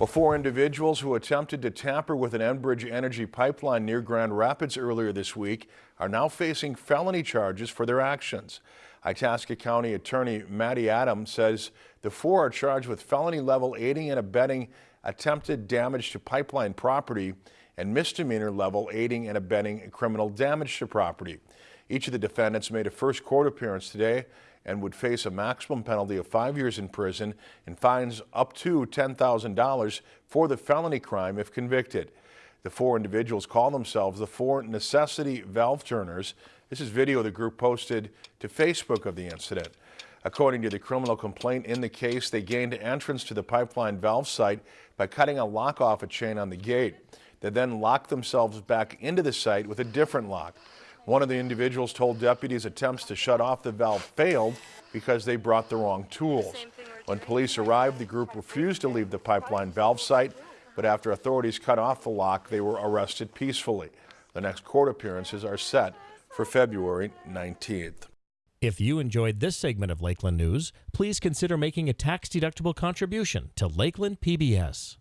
Well, four individuals who attempted to tamper with an Enbridge energy pipeline near Grand Rapids earlier this week are now facing felony charges for their actions. Itasca County Attorney Matti Adams says the four are charged with felony level aiding and abetting attempted damage to pipeline property and misdemeanor level aiding and abetting criminal damage to property. Each of the defendants made a first court appearance today and would face a maximum penalty of five years in prison and fines up to $10,000 for the felony crime if convicted. The four individuals call themselves the Four Necessity Valve Turners. This is video the group posted to Facebook of the incident. According to the criminal complaint in the case, they gained entrance to the pipeline valve site by cutting a lock off a chain on the gate. They then locked themselves back into the site with a different lock. One of the individuals told deputies attempts to shut off the valve failed because they brought the wrong tools. When police arrived, the group refused to leave the pipeline valve site, but after authorities cut off the lock, they were arrested peacefully. The next court appearances are set for February 19th. If you enjoyed this segment of Lakeland News, please consider making a tax-deductible contribution to Lakeland PBS.